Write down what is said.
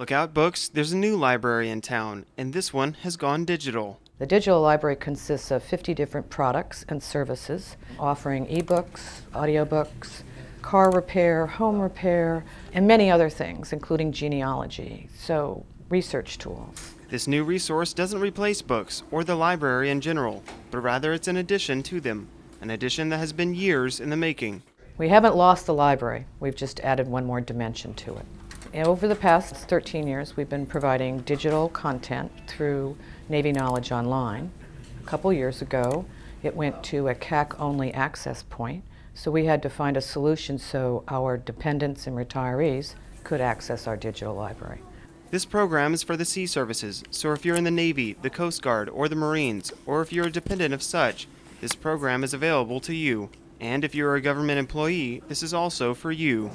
Look out, books, there's a new library in town, and this one has gone digital. The digital library consists of 50 different products and services offering ebooks, audiobooks, car repair, home repair, and many other things, including genealogy, so research tools. This new resource doesn't replace books or the library in general, but rather it's an addition to them, an addition that has been years in the making. We haven't lost the library, we've just added one more dimension to it. Over the past 13 years, we've been providing digital content through Navy Knowledge Online. A couple years ago, it went to a CAC-only access point, so we had to find a solution so our dependents and retirees could access our digital library. This program is for the sea services, so if you're in the Navy, the Coast Guard, or the Marines, or if you're a dependent of such, this program is available to you. And if you're a government employee, this is also for you.